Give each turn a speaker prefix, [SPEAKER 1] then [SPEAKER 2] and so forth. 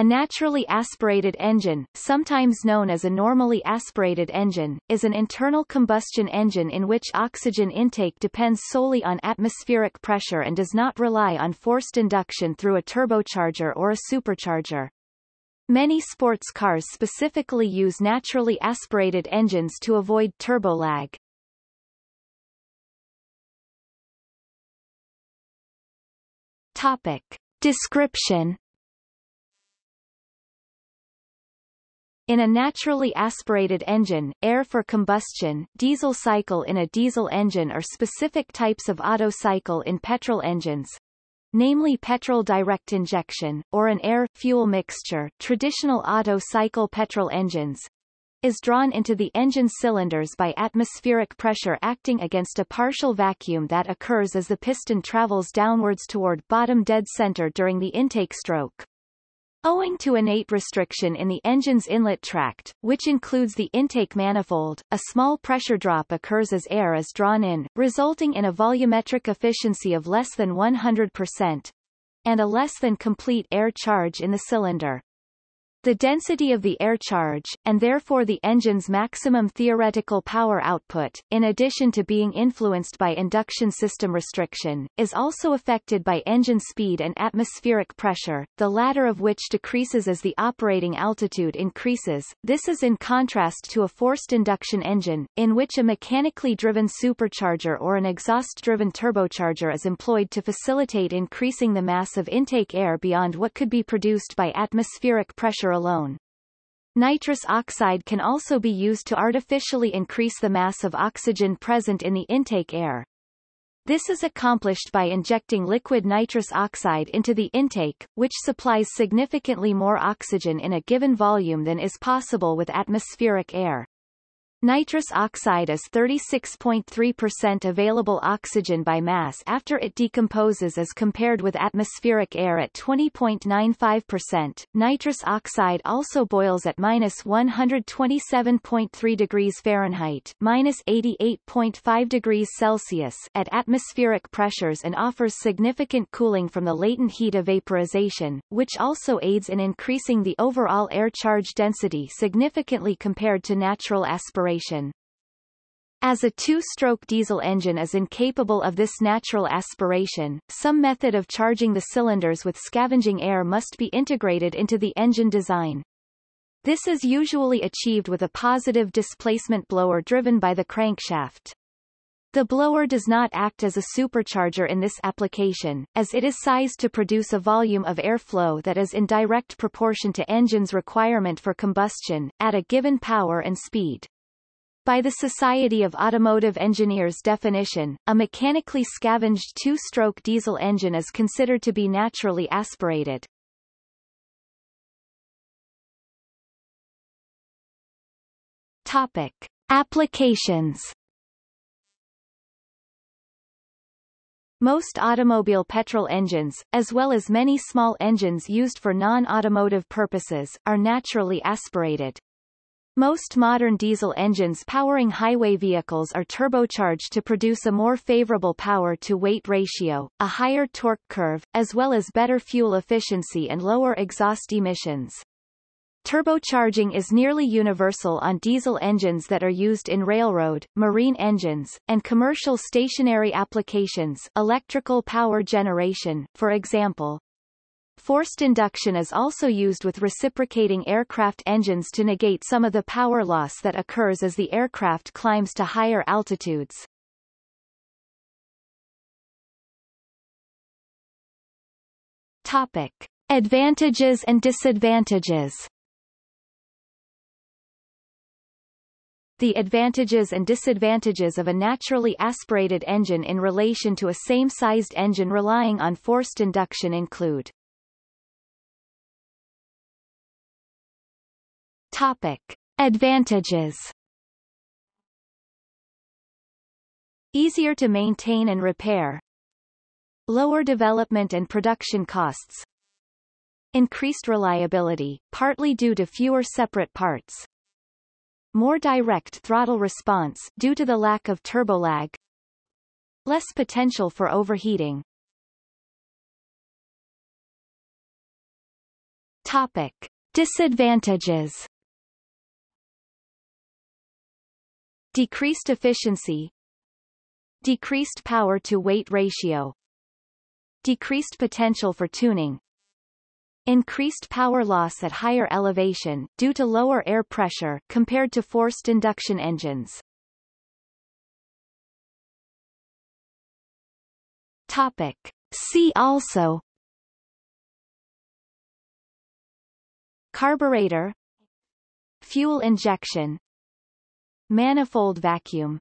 [SPEAKER 1] A naturally aspirated engine, sometimes known as a normally aspirated engine, is an internal combustion engine in which oxygen intake depends solely on atmospheric pressure and does not rely on forced induction through a turbocharger or a supercharger. Many sports cars specifically use naturally aspirated engines to avoid turbo lag. Topic. Description In a naturally aspirated engine, air for combustion, diesel cycle in a diesel engine or specific types of Otto cycle in petrol engines, namely petrol direct injection, or an air-fuel mixture traditional Otto cycle petrol engines, is drawn into the engine cylinders by atmospheric pressure acting against a partial vacuum that occurs as the piston travels downwards toward bottom dead center during the intake stroke. Owing to innate restriction in the engine's inlet tract, which includes the intake manifold, a small pressure drop occurs as air is drawn in, resulting in a volumetric efficiency of less than 100%, and a less than complete air charge in the cylinder. The density of the air charge, and therefore the engine's maximum theoretical power output, in addition to being influenced by induction system restriction, is also affected by engine speed and atmospheric pressure, the latter of which decreases as the operating altitude increases. This is in contrast to a forced induction engine, in which a mechanically driven supercharger or an exhaust-driven turbocharger is employed to facilitate increasing the mass of intake air beyond what could be produced by atmospheric pressure alone. Nitrous oxide can also be used to artificially increase the mass of oxygen present in the intake air. This is accomplished by injecting liquid nitrous oxide into the intake, which supplies significantly more oxygen in a given volume than is possible with atmospheric air. Nitrous oxide is 36.3% available oxygen by mass after it decomposes as compared with atmospheric air at 20.95%. Nitrous oxide also boils at minus 127.3 degrees Fahrenheit minus 88.5 degrees Celsius at atmospheric pressures and offers significant cooling from the latent heat of vaporization, which also aids in increasing the overall air charge density significantly compared to natural aspiration aspiration. As a two-stroke diesel engine is incapable of this natural aspiration, some method of charging the cylinders with scavenging air must be integrated into the engine design. This is usually achieved with a positive displacement blower driven by the crankshaft. The blower does not act as a supercharger in this application, as it is sized to produce a volume of airflow that is in direct proportion to engine's requirement for combustion, at a given power and speed. By the Society of Automotive Engineers definition, a mechanically scavenged two-stroke diesel engine is considered to be naturally aspirated. Topic. Applications Most automobile petrol engines, as well as many small engines used for non-automotive purposes, are naturally aspirated. Most modern diesel engines powering highway vehicles are turbocharged to produce a more favorable power-to-weight ratio, a higher torque curve, as well as better fuel efficiency and lower exhaust emissions. Turbocharging is nearly universal on diesel engines that are used in railroad, marine engines, and commercial stationary applications electrical power generation, for example. Forced induction is also used with reciprocating aircraft engines to negate some of the power loss that occurs as the aircraft climbs to higher altitudes. Topic. Advantages and disadvantages The advantages and disadvantages of a naturally aspirated engine in relation to a same-sized engine relying on forced induction include Topic. Advantages. Easier to maintain and repair. Lower development and production costs. Increased reliability, partly due to fewer separate parts. More direct throttle response due to the lack of turbolag Less potential for overheating. Topic. Disadvantages Decreased efficiency Decreased power-to-weight ratio Decreased potential for tuning Increased power loss at higher elevation due to lower air pressure compared to forced induction engines. Topic. See also Carburetor Fuel injection Manifold vacuum